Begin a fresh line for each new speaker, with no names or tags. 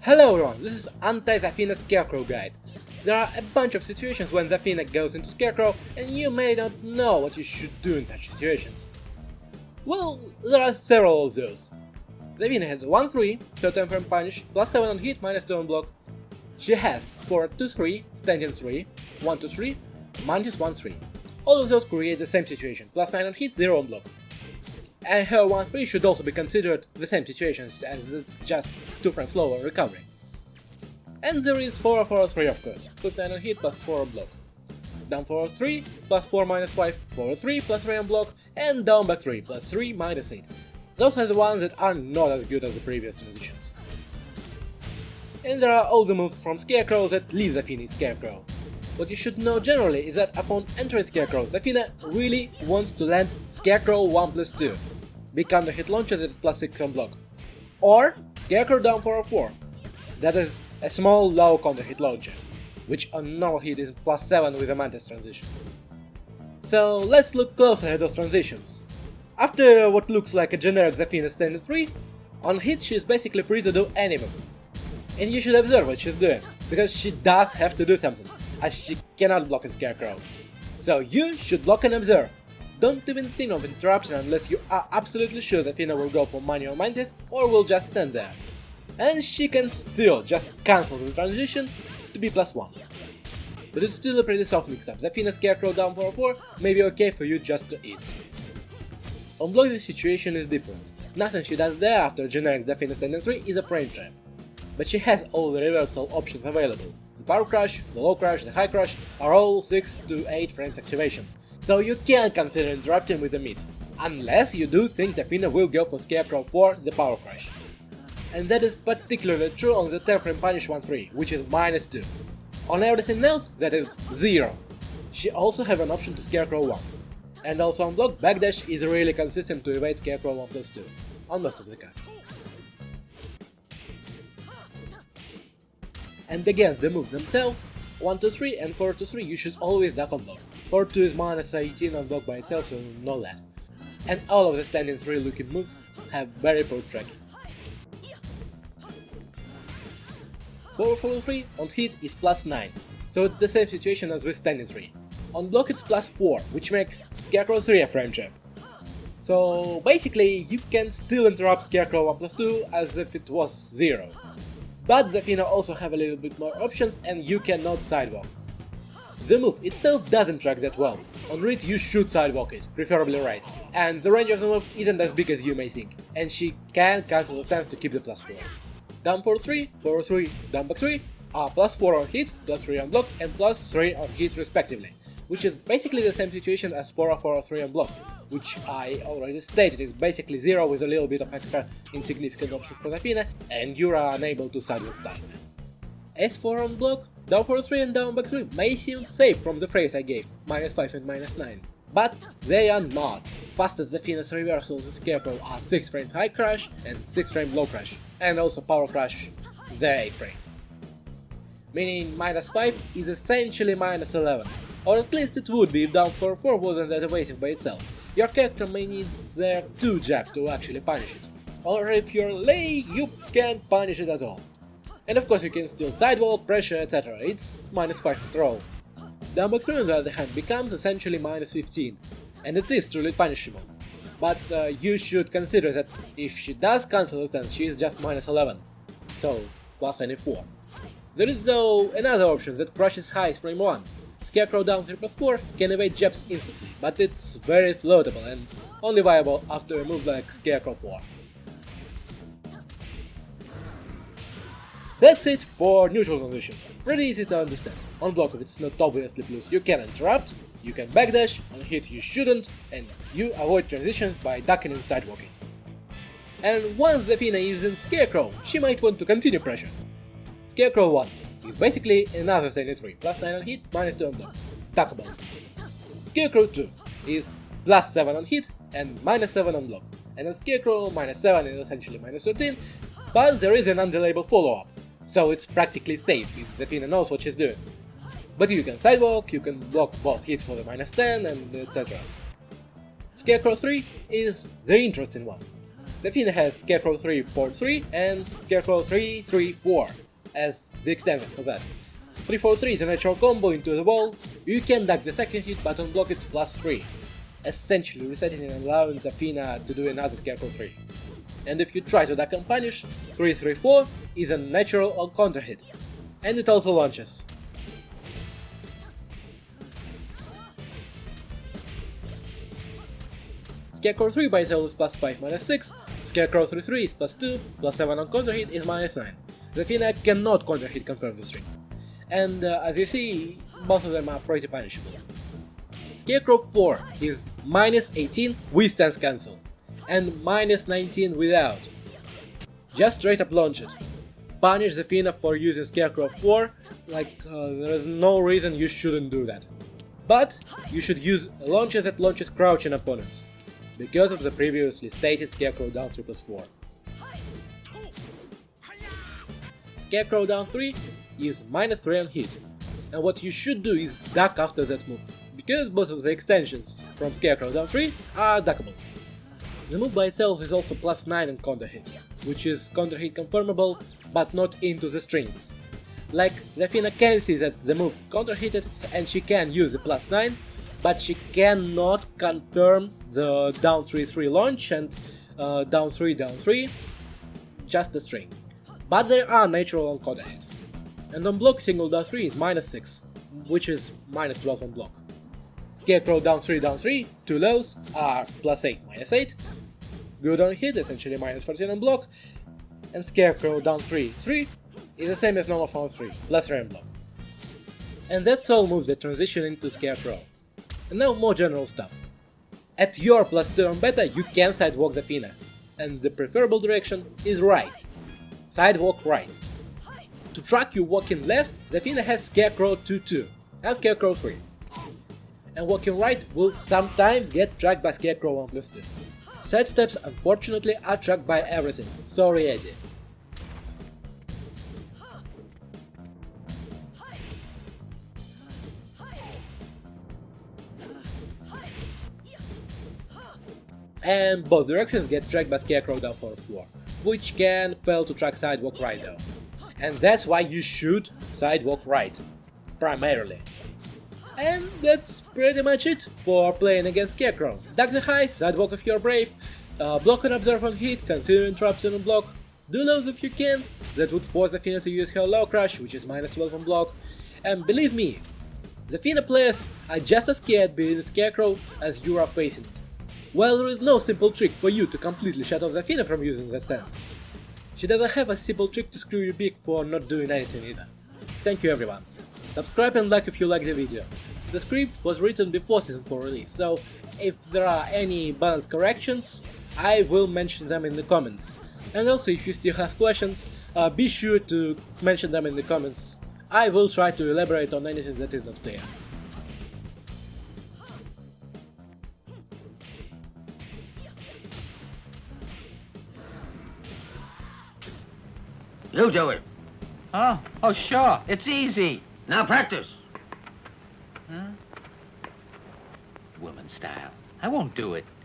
Hello everyone, this is Anti-Zafina Scarecrow Guide. There are a bunch of situations when Zafina goes into Scarecrow and you may not know what you should do in such situations. Well, there are several of those. Zafina has 1-3, Totem Frame Punish, plus 7 on hit, minus 2 on block. She has 4-2-3, Standing 3, 1-2-3, minus 1-3. All of those create the same situation, plus 9 on hit, 0 on block and her 1-3 should also be considered the same situations as it's just 2 frames slower recovery. And there is 4-4-3 of course, plus 9 on hit plus 4 on block. Down 4-3 plus 4 minus 5, 4-3 plus 3 on block, and down back 3 plus 3 minus 8. Those are the ones that are not as good as the previous transitions. And there are all the moves from Scarecrow that leave Zafina Scarecrow. What you should know generally is that upon entering Scarecrow, Zafina really wants to land Scarecrow 1 plus 2, become the hit launcher that is plus 6 on block, or Scarecrow down 4 or 4, that is a small low counter hit launcher, which on normal hit is plus 7 with a Mantis transition. So let's look closer at those transitions. After what looks like a generic Zafina standard 3, on hit she is basically free to do any move. And you should observe what she's doing, because she does have to do something, as she cannot block in Scarecrow. So you should block and observe. Don't even think of interruption unless you are absolutely sure that Fina will go for manual Mantis or will just stand there. And she can still just cancel the transition to be plus 1. But it's still a pretty soft mix-up, Zafina Scarecrow down 4 4 may be okay for you just to eat. On block the situation is different, nothing she does there after generic Zafina standing 3 is a frame trap. But she has all the reversal options available, the Power Crush, the Low Crush, the High Crush are all 6 to 8 frames activation, so you can't consider interrupting with the mid, unless you do think Zafina will go for Scarecrow for the Power Crush. And that is particularly true on the 10 frame punish 1-3, which is minus 2. On everything else, that is 0. She also have an option to Scarecrow 1. And also on block, Backdash is really consistent to evade Scarecrow 1 plus 2, on most of the cast. And again, the moves themselves, 1 to 3 and 4 to 3 you should always duck on block. 4 2 is minus 18 on block by itself, so no less. And all of the standing 3 looking moves have very poor tracking. 4 follow 3 on hit is plus 9, so it's the same situation as with standing 3. On block it's plus 4, which makes Scarecrow 3 a frame trap. So basically you can still interrupt Scarecrow 1 plus 2 as if it was 0. But Zafina also have a little bit more options and you cannot sidewalk. The move itself doesn't track that well, on read you should sidewalk it, preferably right, and the range of the move isn't as big as you may think, and she can cancel the stance to keep the plus 4. Down for 3, 4 3, down back 3 are plus 4 on hit, plus 3 on block, and plus 3 on hit respectively, which is basically the same situation as 4 4 3 on block, which I already stated. Is basically 0 with a little bit of extra insignificant options for Zafina, and you are unable to sidewalk style. S4 on block, down for 3 and down back 3 may seem safe from the phrase I gave, minus 5 and minus 9. But they are not. Fast as the Zafina's reversals in Scarecrow are 6 frame high crush and 6 frame low crush, and also power crush, the 8 frame. Meaning minus 5 is essentially minus 11, or at least it would be if down for 4 wasn't that evasive by itself. Your character may need their 2 jab to actually punish it, or if you're lay, you can't punish it at all. And of course you can still sidewalk, pressure, etc, it's minus 5 throw. Downback 3 on the other hand becomes essentially minus 15, and it is truly punishable. But uh, you should consider that if she does cancel the stance, she is just minus 11, so plus 24. There is though another option that crushes highs frame 1, Scarecrow down 3 plus 4 can evade jabs instantly, but it's very floatable and only viable after a move like Scarecrow 4. That's it for neutral transitions, pretty easy to understand. On block if it's not obviously plus you can interrupt, you can backdash, on hit you shouldn't, and you avoid transitions by ducking and sidewalking. And once Zafina is in Scarecrow, she might want to continue pressure. Scarecrow 1 is basically another standing 3, plus 9 on hit, minus 2 on block. Duckable. Scarecrow 2 is plus 7 on hit and minus 7 on block. And on Scarecrow, minus 7 is essentially minus 13, but there is an undelayable follow-up, so it's practically safe if Zafina knows what she's doing. But you can sidewalk, you can block both hits for the minus 10 and etc. Scarecrow 3 is the interesting one. Zafina has Scarecrow 343 and Scarecrow 334 as the extension of that. 343 is a natural combo into the wall, you can duck the second hit but on block it's plus 3, essentially resetting and allowing Zafina to do another Scarecrow 3. And if you try to duck and punish, 334 is a natural counter hit, and it also launches. Scarecrow 3 by itself is plus 5 minus 6, Scarecrow 3 3 is plus 2, plus 7 on counter hit is minus 9. The Zafina cannot counter hit confirm the string. And uh, as you see, both of them are pretty punishable. Scarecrow 4 is minus 18 with stance cancel, and minus 19 without. Just straight up launch it. Punish Zafina for using Scarecrow 4, like uh, there is no reason you shouldn't do that. But you should use launches that launches crouching opponents because of the previously stated Scarecrow down 3 plus 4. Scarecrow down 3 is minus 3 on hit, and what you should do is duck after that move, because both of the extensions from Scarecrow down 3 are duckable. The move by itself is also plus 9 on counter hit, which is counter hit confirmable, but not into the strings. Like, Zafina can see that the move counter hitted and she can use the plus 9, but she cannot confirm the down 3-3 launch and uh, down 3 down 3, just a string. But there are natural on counter hit. And on block single down 3 is minus 6, which is minus 12 on block. Scarecrow down 3 down 3, two lows are plus 8 minus 8, good on hit essentially minus 14 on block, and Scarecrow down 3 3 is the same as normal found 3, plus 3 on block. And that's all moves that transition into Scarecrow. And now more general stuff. At your plus turn beta you can sidewalk Zafina, and the preferable direction is right. Sidewalk right. To track you walking left, Zafina has Scarecrow 2-2 and Scarecrow 3. And walking right will sometimes get tracked by Scarecrow 1 plus 2. Side steps unfortunately are tracked by everything, sorry Eddy. and both directions get tracked by Scarecrow down 4 4, which can fail to track Sidewalk right though. And that's why you should Sidewalk right, primarily. And that's pretty much it for playing against Scarecrow. Duck the high, Sidewalk if you're brave, uh, block and observe on hit, consider interruption on block, do those if you can, that would force Zafina to use her low crush, which is minus 12 on block, and believe me, Zafina players are just as scared being the Scarecrow as you are facing it. Well, there is no simple trick for you to completely shut off Zafina from using the stance. She doesn't have a simple trick to screw you big for not doing anything either. Thank you everyone. Subscribe and like if you like the video. The script was written before Season 4 release, so if there are any balance corrections, I will mention them in the comments. And also if you still have questions, uh, be sure to mention them in the comments. I will try to elaborate on anything that is not clear.
You do it.
Oh, oh, sure. It's easy.
Now practice.
Won't do it.